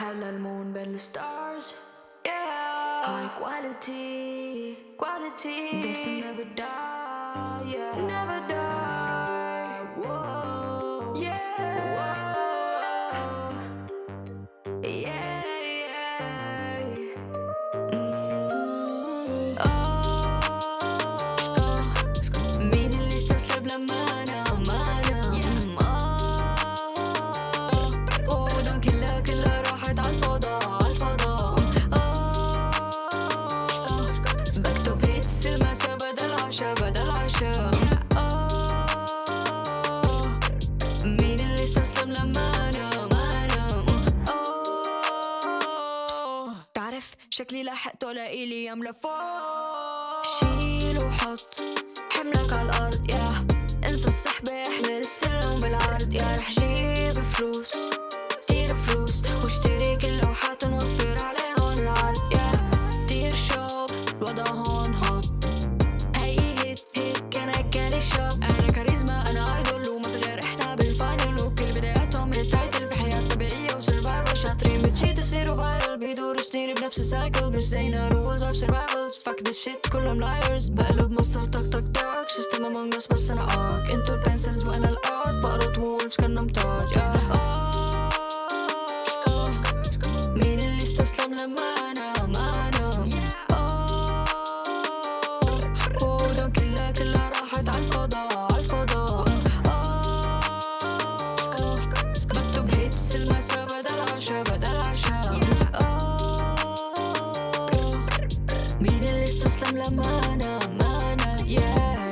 Hell moon, belly stars Yeah. High quality Quality. Destined never die, yeah. Never die. بدل عشا بدل عشا. آه مين اللي استسلم لما أنا؟ ما أنا. آه تعرف شكلي لحقته لإلي يملى فوق. شيل وحط حملك على الأرض يا. انسى السحبة احمل السلم بالعرض يا. رح جيب فلوس. بنفس السايكل مش زينا رولز اوف سرفايفلز فاك ذس شيت كلهم لايرز بقلب مصر تك تك تك سيستم امونج اس بس أنا ارك انتو البنسلز وأنا الارت بقرط وولفز كنا مطار يا آه. مين اللي استسلم لما أنا مين اللي استسلم لما أنا